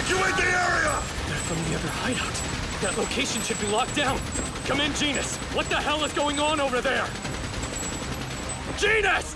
Evacuate the area! They're from the other hideout. That location should be locked down. Come in, Genus. What the hell is going on over there? Genus!